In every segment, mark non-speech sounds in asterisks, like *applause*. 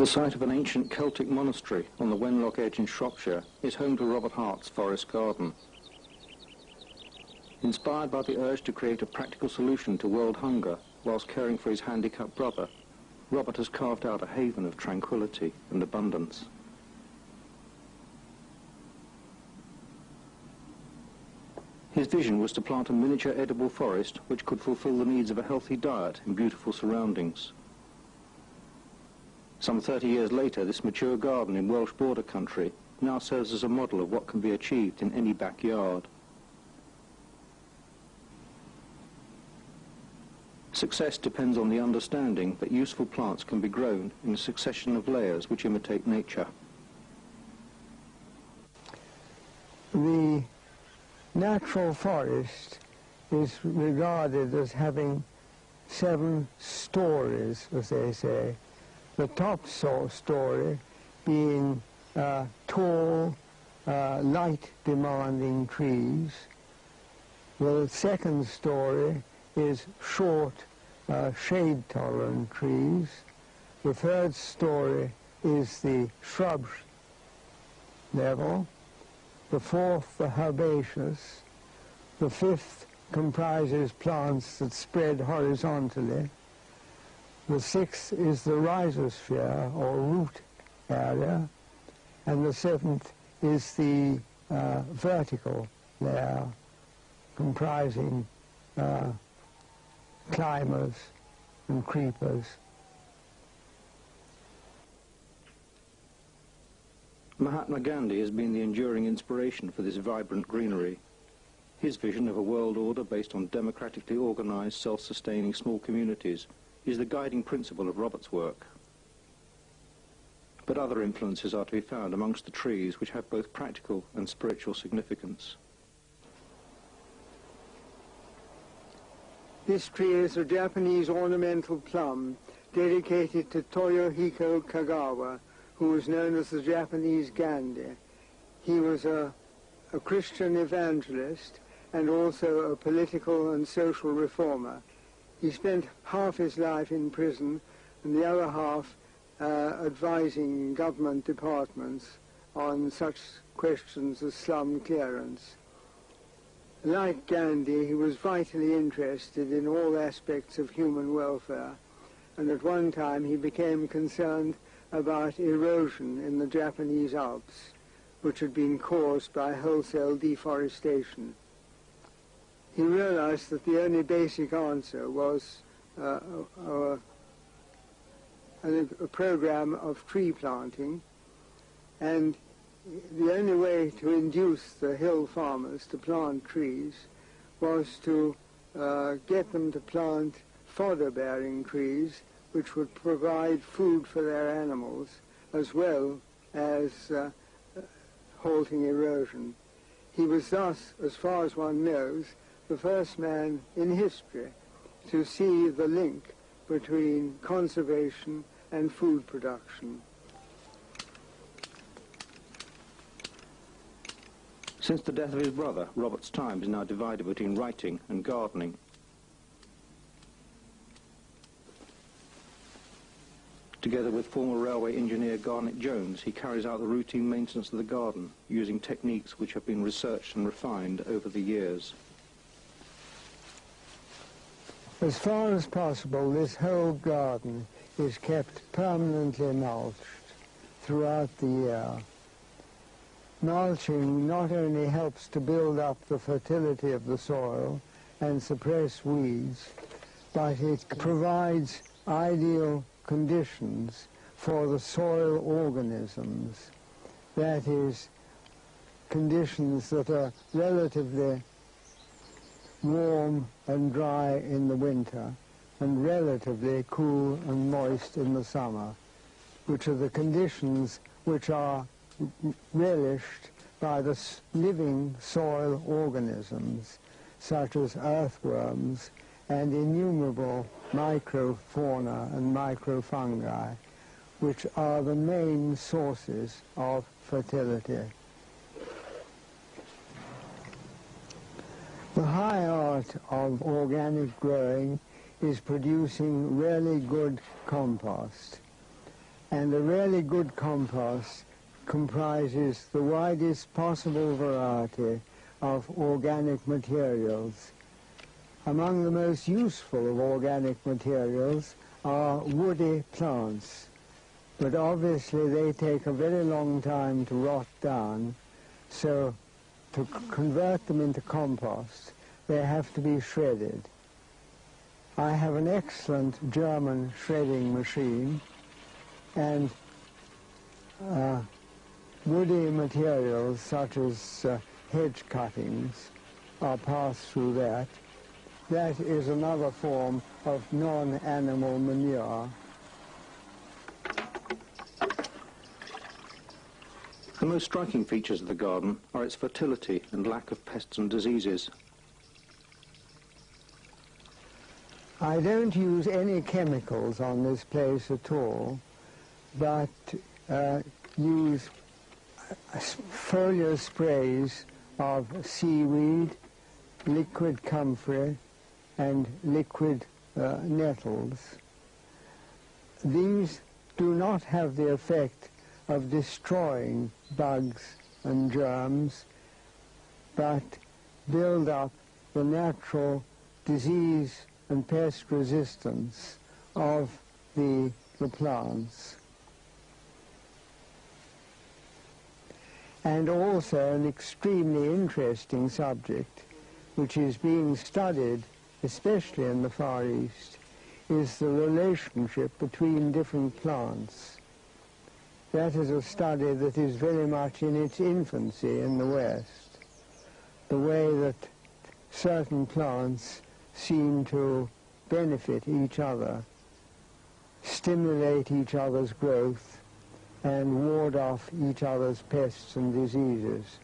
The site of an ancient Celtic monastery on the Wenlock Edge in Shropshire is home to Robert Hart's forest garden. Inspired by the urge to create a practical solution to world hunger whilst caring for his handicapped brother, Robert has carved out a haven of tranquility and abundance. His vision was to plant a miniature edible forest which could fulfill the needs of a healthy diet in beautiful surroundings. Some 30 years later, this mature garden in Welsh border country now serves as a model of what can be achieved in any backyard. Success depends on the understanding that useful plants can be grown in a succession of layers which imitate nature. The natural forest is regarded as having seven stories, as they say. The top story being uh, tall, uh, light-demanding trees. The second story is short, uh, shade-tolerant trees. The third story is the shrub level. The fourth, the herbaceous. The fifth comprises plants that spread horizontally. The sixth is the rhizosphere, or root area. And the seventh is the uh, vertical layer, comprising uh, climbers and creepers. Mahatma Gandhi has been the enduring inspiration for this vibrant greenery. His vision of a world order based on democratically organized, self-sustaining small communities is the guiding principle of Robert's work. But other influences are to be found amongst the trees which have both practical and spiritual significance. This tree is a Japanese ornamental plum dedicated to Toyohiko Kagawa, who was known as the Japanese Gandhi. He was a, a Christian evangelist and also a political and social reformer. He spent half his life in prison and the other half uh, advising government departments on such questions as slum clearance. Like Gandhi, he was vitally interested in all aspects of human welfare, and at one time he became concerned about erosion in the Japanese Alps, which had been caused by wholesale deforestation. He realized that the only basic answer was uh, a, a, a program of tree planting, and the only way to induce the hill farmers to plant trees was to uh, get them to plant fodder-bearing trees which would provide food for their animals as well as uh, halting erosion. He was thus, as far as one knows, the first man in history to see the link between conservation and food production. Since the death of his brother, Robert's time is now divided between writing and gardening. Together with former railway engineer Garnet Jones, he carries out the routine maintenance of the garden using techniques which have been researched and refined over the years. As far as possible, this whole garden is kept permanently mulched throughout the year mulching not only helps to build up the fertility of the soil and suppress weeds, but it provides ideal conditions for the soil organisms. That is, conditions that are relatively warm and dry in the winter and relatively cool and moist in the summer, which are the conditions which are relished by the living soil organisms, such as earthworms and innumerable microfauna and microfungi, which are the main sources of fertility. The high art of organic growing is producing really good compost. And a really good compost comprises the widest possible variety of organic materials. Among the most useful of organic materials are woody plants, but obviously they take a very long time to rot down, so to convert them into compost, they have to be shredded. I have an excellent German shredding machine, and uh, woody materials such as uh, hedge cuttings are passed through that. That is another form of non-animal manure. The most striking features of the garden are its fertility and lack of pests and diseases. I don't use any chemicals on this place at all, but uh, use foliar sprays of seaweed, liquid comfrey, and liquid uh, nettles. These do not have the effect of destroying bugs and germs, but build up the natural disease and pest resistance of the, the plants. And also an extremely interesting subject, which is being studied, especially in the Far East, is the relationship between different plants. That is a study that is very much in its infancy in the West. The way that certain plants seem to benefit each other, stimulate each other's growth, and ward off each other's pests and diseases.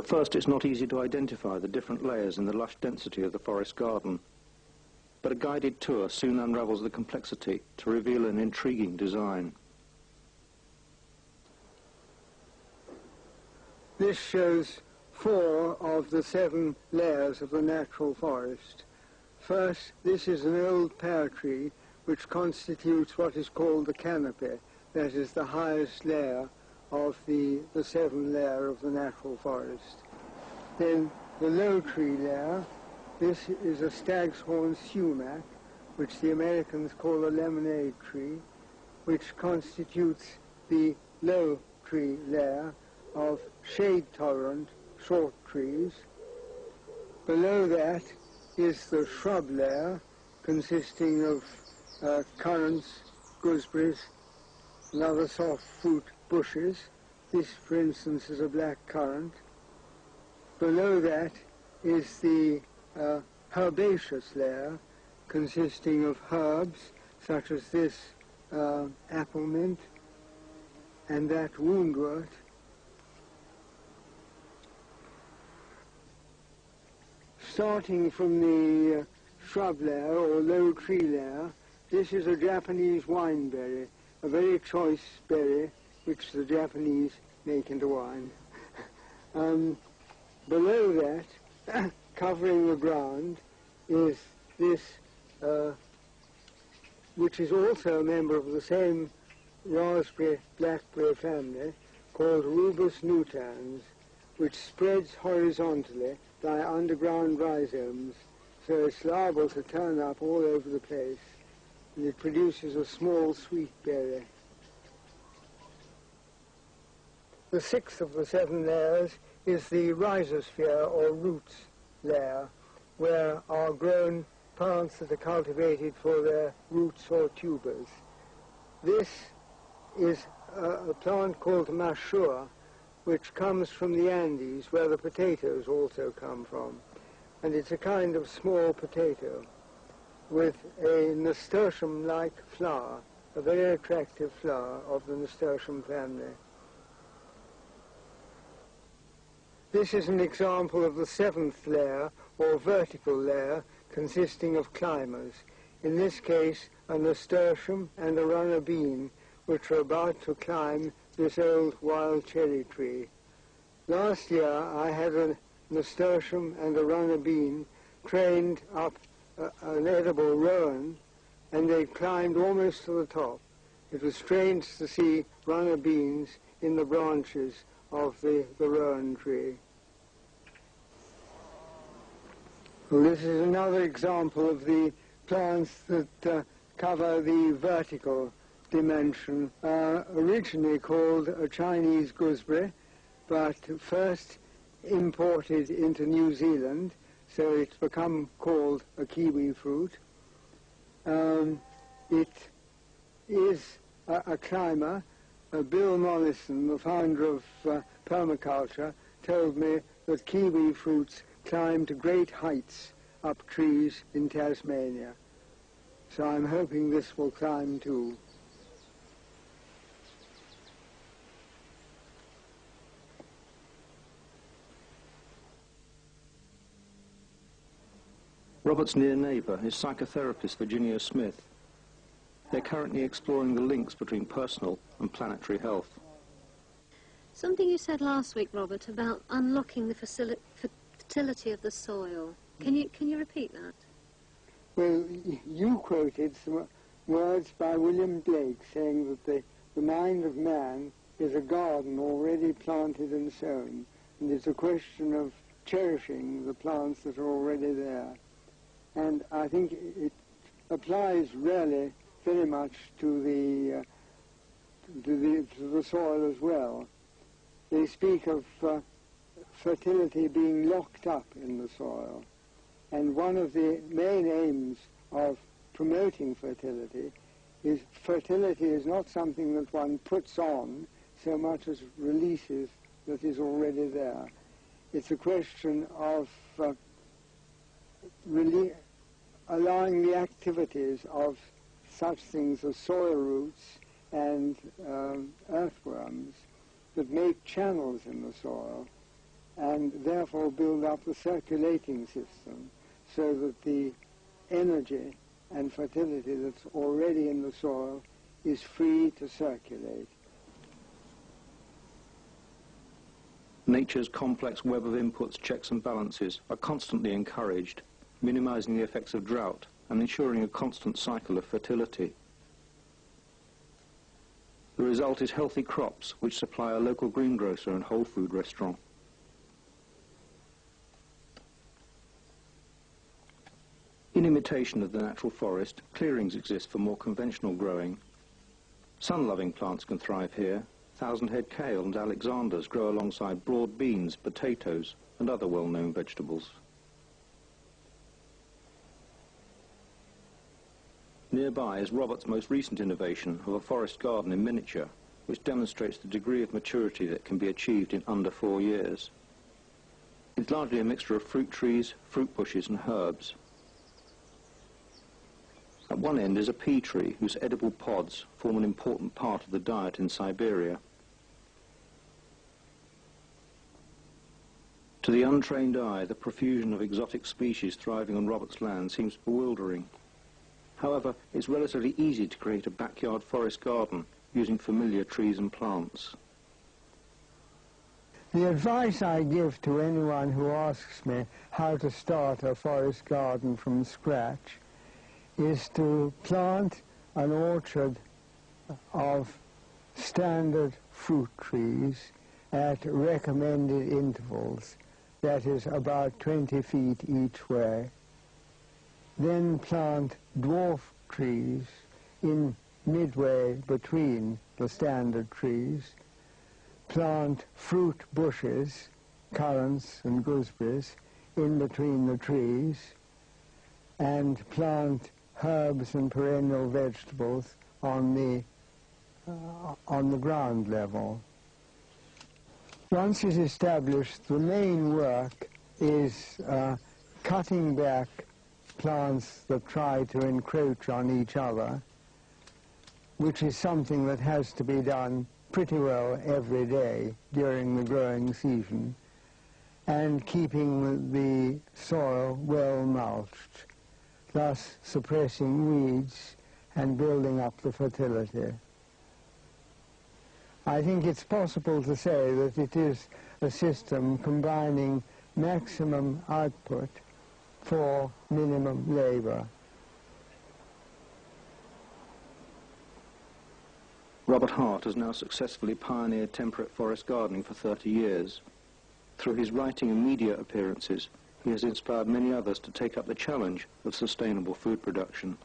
At first it's not easy to identify the different layers in the lush density of the forest garden. But a guided tour soon unravels the complexity to reveal an intriguing design. This shows four of the seven layers of the natural forest. First, this is an old pear tree which constitutes what is called the canopy, that is the highest layer of the, the seven layer of the natural forest. Then the low tree layer, this is a stag's horn sumac, which the Americans call a lemonade tree, which constitutes the low tree layer of shade-tolerant short trees. Below that is the shrub layer, consisting of uh, currants, gooseberries, and other soft fruit bushes. This, for instance, is a black currant. Below that is the uh, herbaceous layer, consisting of herbs, such as this uh, apple mint and that woundwort. Starting from the uh, shrub layer or low tree layer, this is a Japanese wineberry, a very choice berry which the Japanese make into wine. *laughs* um, below that, *coughs* covering the ground, is this, uh, which is also a member of the same raspberry blackberry family, called Rubus nutans, which spreads horizontally by underground rhizomes, so it's liable to turn up all over the place, and it produces a small sweet berry. The sixth of the seven layers is the rhizosphere or roots layer, where are grown plants that are cultivated for their roots or tubers. This is a, a plant called mashua, which comes from the Andes, where the potatoes also come from. And it's a kind of small potato with a nasturtium-like flower, a very attractive flower of the nasturtium family. This is an example of the seventh layer, or vertical layer, consisting of climbers, in this case a nasturtium and a runner bean, which are about to climb this old wild cherry tree. Last year I had a nasturtium and a runner bean trained up a, an edible rowan, and they climbed almost to the top. It was strange to see runner beans in the branches of the, the rowan tree. Well, this is another example of the plants that uh, cover the vertical dimension, uh, originally called a Chinese gooseberry, but first imported into New Zealand, so it's become called a kiwi fruit. Um, it is a, a climber. Uh, Bill Mollison, the founder of uh, permaculture, told me that kiwi fruits climb to great heights up trees in Tasmania. So I'm hoping this will climb too. Robert's near neighbour is psychotherapist Virginia Smith. They're currently exploring the links between personal and planetary health. Something you said last week, Robert, about unlocking the fertility of the soil. Can you, can you repeat that? Well, you quoted some words by William Blake saying that the, the mind of man is a garden already planted and sown, and it's a question of cherishing the plants that are already there. And I think it applies really very much to the, uh, to the, to the soil as well. They speak of uh, fertility being locked up in the soil. And one of the main aims of promoting fertility is fertility is not something that one puts on so much as releases that is already there. It's a question of uh, really allowing the activities of such things as soil roots and um, earthworms that make channels in the soil and therefore build up the circulating system so that the energy and fertility that's already in the soil is free to circulate. Nature's complex web of inputs, checks and balances are constantly encouraged, minimizing the effects of drought and ensuring a constant cycle of fertility. The result is healthy crops which supply a local greengrocer and whole food restaurant. In imitation of the natural forest, clearings exist for more conventional growing. Sun-loving plants can thrive here. Thousand-head kale and alexanders grow alongside broad beans, potatoes and other well-known vegetables. Nearby is Robert's most recent innovation of a forest garden in miniature, which demonstrates the degree of maturity that can be achieved in under four years. It's largely a mixture of fruit trees, fruit bushes and herbs. At one end is a pea tree whose edible pods form an important part of the diet in Siberia. To the untrained eye, the profusion of exotic species thriving on Robert's land seems bewildering. However, it's relatively easy to create a backyard forest garden using familiar trees and plants. The advice I give to anyone who asks me how to start a forest garden from scratch is to plant an orchard of standard fruit trees at recommended intervals, that is about 20 feet each way. Then plant dwarf trees in midway between the standard trees, plant fruit bushes, currants and gooseberries, in between the trees, and plant herbs and perennial vegetables on the, uh, on the ground level. Once it's established, the main work is uh, cutting back plants that try to encroach on each other, which is something that has to be done pretty well every day during the growing season, and keeping the soil well mulched thus suppressing weeds and building up the fertility. I think it's possible to say that it is a system combining maximum output for minimum labor. Robert Hart has now successfully pioneered temperate forest gardening for 30 years. Through his writing and media appearances, he has inspired many others to take up the challenge of sustainable food production.